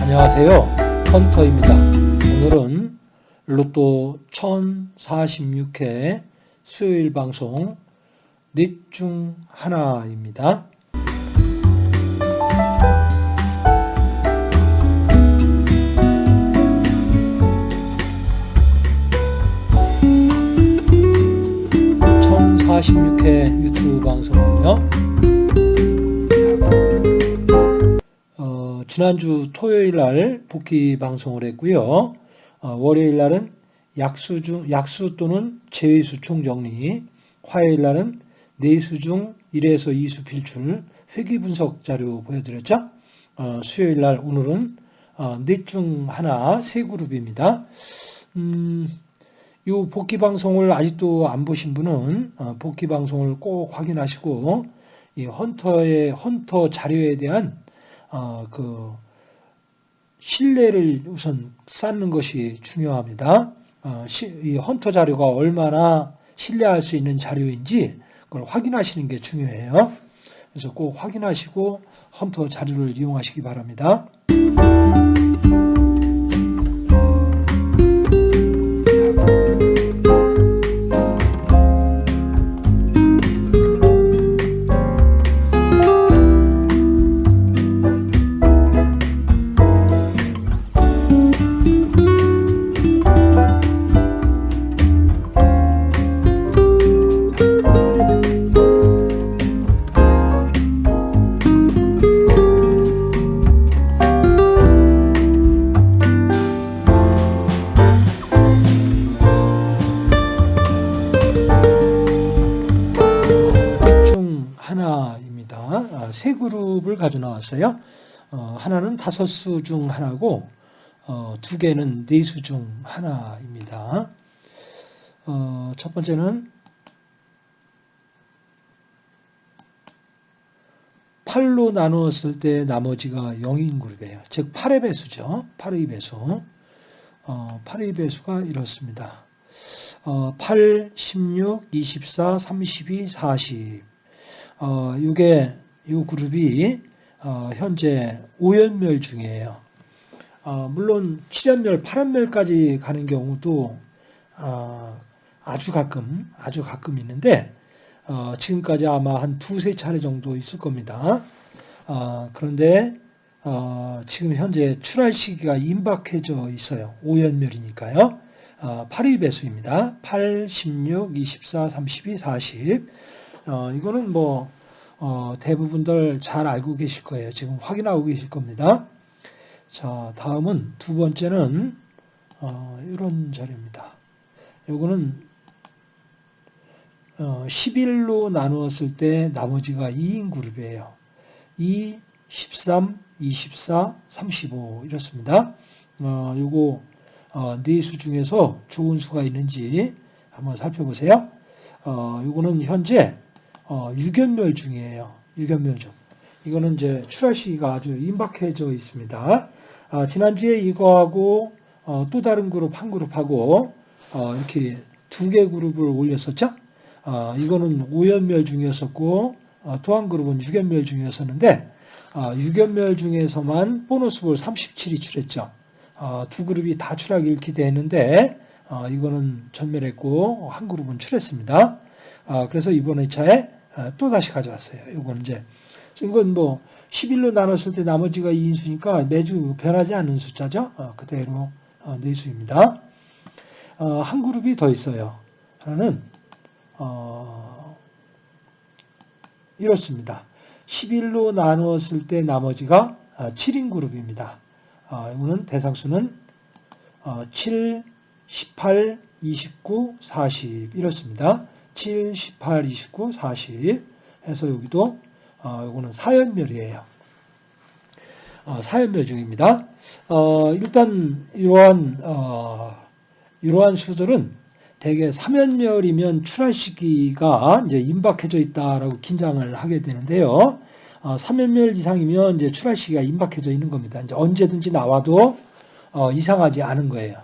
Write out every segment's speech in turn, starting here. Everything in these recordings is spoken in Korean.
안녕하세요. 헌터입니다. 오늘은 로또 1046회 수요일 방송 넷 중 하나입니다. (1046회) 유튜브 방송은요 어, 지난주 토요일 날 복귀 방송을 했고요. 어, 월요일 날은 약수 중 약수 또는 제외수 총정리, 화요일 날은 내수 중 1에서 2수 필출 회귀 분석 자료 보여드렸죠. 어, 수요일 날 오늘은 어, 넷중 하나 세 그룹입니다. 음, 요 복귀 방송을 아직도 안 보신 분은 어, 복귀 방송을 꼭 확인하시고 이 헌터의 헌터 자료에 대한 어, 그 신뢰를 우선 쌓는 것이 중요합니다. 어, 시, 이 헌터 자료가 얼마나 신뢰할 수 있는 자료인지 그걸 확인하시는 게 중요해요. 그래서 꼭 확인하시고 헌터 자료를 이용하시기 바랍니다. 세 그룹을 가져 나왔어요. 어, 하나는 다섯 수 중 하나고 어, 두 개는 네 수 중 하나입니다. 어, 첫 번째는 8로 나누었을 때 나머지가 0인 그룹이에요. 즉 8의 배수죠. 8의 배수. 어, 8의 배수가 이렇습니다. 어, 8, 16, 24, 32, 40. 어, 요게, 요 그룹이, 어, 현재 5연멸 중이에요. 어, 물론 7연멸, 8연멸까지 가는 경우도, 어, 아주 가끔, 아주 가끔 있는데, 어, 지금까지 아마 한 두세 차례 정도 있을 겁니다. 어, 그런데, 어, 지금 현재 출할 시기가 임박해져 있어요. 5연멸이니까요. 어, 8의 배수입니다. 8, 16, 24, 32, 40. 어, 이거는 뭐, 어, 대부분들 잘 알고 계실 거예요. 지금 확인하고 계실 겁니다. 자, 다음은 두 번째는, 어, 이런 자료입니다. 요거는, 어, 11로 나누었을 때 나머지가 2인 그룹이에요. 2, 13, 24, 35 이렇습니다. 어, 요거 어, 네수 중에서 좋은 수가 있는지 한번 살펴보세요. 어, 이거는 현재 어, 유견멸 중이에요. 유견멸 중. 이거는 이제 출할 시기가 아주 임박해져 있습니다. 아, 지난주에 이거하고 어, 또 다른 그룹 한 그룹하고 어, 이렇게 두 개 그룹을 올렸었죠. 어, 이거는 5연멸 중이었었고 어, 또한 그룹은 6연멸 중이었었는데 어, 6연멸 중에서만 보너스 볼 37이 출했죠. 어, 두 그룹이 다 추락을 기대했는데 어, 이거는 전멸했고 한 그룹은 출했습니다. 어, 그래서 이번 회차에 또 다시 가져왔어요. 이건 이제 이건 뭐 11로 나눴을 때 나머지가 2인수니까 매주 변하지 않는 숫자죠. 그대로 네수입니다. 한 그룹이 더 있어요. 하나는 이렇습니다. 11로 나누었을 때 나머지가 7인 그룹입니다. 어, 이거는 대상수는 어, 7, 18, 29, 40 이렇습니다. 7, 18, 29, 40 해서 여기도 어, 이거는 사연멸이에요. 어, 사연멸 중입니다. 어, 일단 이러한 어, 이러한 수들은 대개 3연멸이면 출할 시기가 이제 임박해져 있다라고 긴장을 하게 되는데요. 어, 3연멸 이상이면 이제 출할 시기가 임박해져 있는 겁니다. 이제 언제든지 나와도 어, 이상하지 않은 거예요.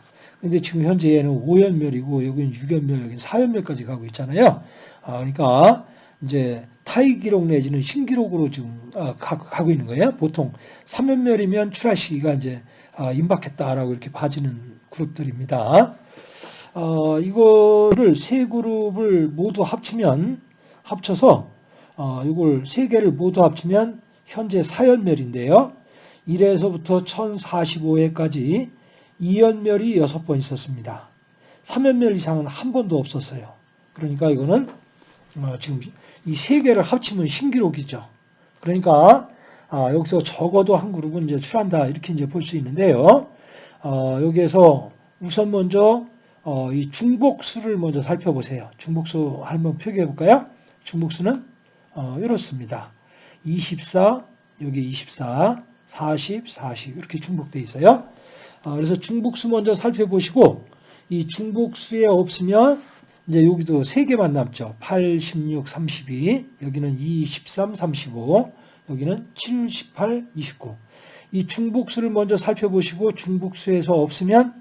근데 지금 현재 얘는 5연멸이고 여기는 6연멸, 여기는 4연멸까지 가고 있잖아요. 아, 그러니까 이제 타이 기록 내지는 신기록으로 지금 어, 가, 가고 있는 거예요. 보통 3연멸이면 출하 시기가 이제 아, 임박했다라고 이렇게 봐지는 그룹들입니다. 어, 이거를 세 그룹을 모두 합치면 합쳐서 어, 이걸 세 개를 모두 합치면 현재 4연멸인데요. 1에서부터 1045회까지 2연멸이 6번 있었습니다. 3연멸 이상은 한 번도 없었어요. 그러니까 이거는 어, 지금 이 세 개를 합치면 신기록이죠. 그러니까 아, 여기서 적어도 한 그룹은 이제 출한다 이렇게 이제 볼 수 있는데요. 어, 여기에서 우선 먼저 어, 이 중복수를 먼저 살펴보세요. 중복수 한번 표기해 볼까요? 중복수는 어, 이렇습니다. 24 여기 24 40 40 이렇게 중복되어 있어요. 어, 그래서 중복수 먼저 살펴보시고 이 중복수에 없으면 이제 여기도 세 개만 남죠. 8, 16, 32 여기는 2, 13, 35 여기는 7, 18, 29. 이 중복수를 먼저 살펴보시고 중복수에서 없으면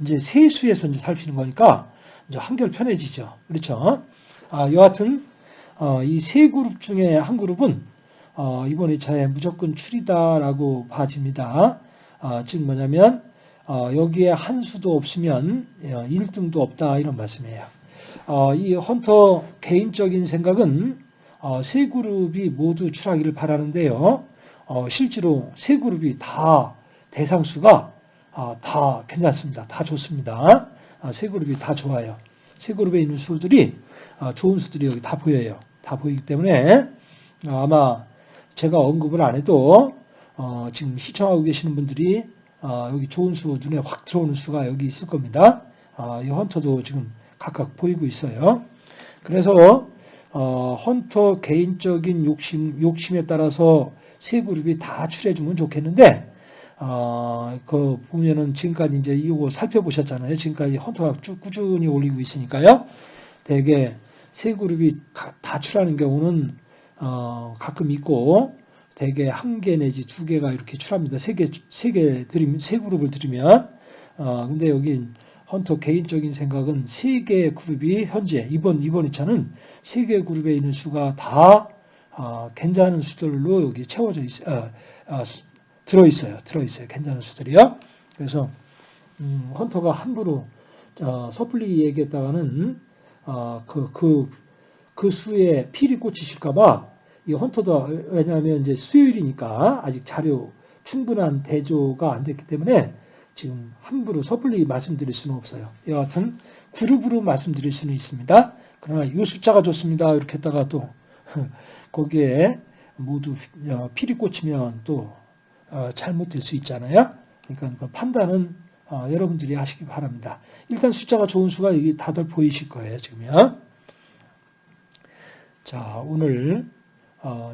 이제 세수에서 이제 살피는 거니까 이제 한결 편해지죠. 그렇죠? 아, 여하튼 어, 이 세 그룹 중에 한 그룹은 어, 이번 2차에 무조건 출이다라고 봐집니다. 어, 즉 뭐냐면 어, 여기에 한 수도 없으면 1등도 어, 없다 이런 말씀이에요. 어, 이 헌터 개인적인 생각은 어, 세 그룹이 모두 출하기를 바라는데요. 어, 실제로 세 그룹이 다 대상수가 아, 다 괜찮습니다. 다 좋습니다. 아, 세 그룹이 다 좋아요. 세 그룹에 있는 수들이 아, 좋은 수들이 여기 다 보여요. 다 보이기 때문에 아마 제가 언급을 안 해도 어, 지금 시청하고 계시는 분들이 여기 좋은 수 눈에 확 들어오는 수가 여기 있을 겁니다. 이 헌터도 지금 각각 보이고 있어요. 그래서 어, 헌터 개인적인 욕심 욕심에 따라서 세 그룹이 다 출해주면 좋겠는데 어, 그 보면은 지금까지 이제 이거 살펴보셨잖아요. 지금까지 헌터가 쭉 꾸준히 올리고 있으니까요. 대개 세 그룹이 다 출하는 경우는 어, 가끔 있고 대개 한 개 내지 두 개가 이렇게 출합니다. 세 개, 세 개 드리면, 세 그룹을 들이면. 어, 근데 여기 헌터 개인적인 생각은 세 개의 그룹이 현재 이번 이번 2차는 세 개의 그룹에 있는 수가 다 어, 괜찮은 수들로 여기 채워져 있 어 어, 어, 들어 있어요. 들어 있어요. 괜찮은 수들이요. 그래서 음, 헌터가 함부로 어, 섣불리 얘기했다가는 어, 그, 그, 그 수에 필이 꽂히실까봐 이 헌터도 왜냐하면 이제 수요일이니까 아직 자료 충분한 대조가 안 됐기 때문에 지금 함부로 섣불리 말씀드릴 수는 없어요. 여하튼 그룹으로 말씀드릴 수는 있습니다. 그러나 이 숫자가 좋습니다. 이렇게 했다가 또 거기에 모두 어, 필이 꽂히면 또 어, 잘못될 수 있잖아요. 그러니까 그 판단은 어, 여러분들이 하시기 바랍니다. 일단 숫자가 좋은 수가 여기 다들 보이실 거예요. 지금요. 자, 오늘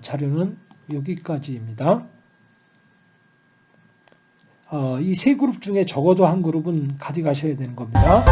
자료는 여기까지입니다. 이세 그룹 중에 적어도 한 그룹은 가져가셔야 되는 겁니다.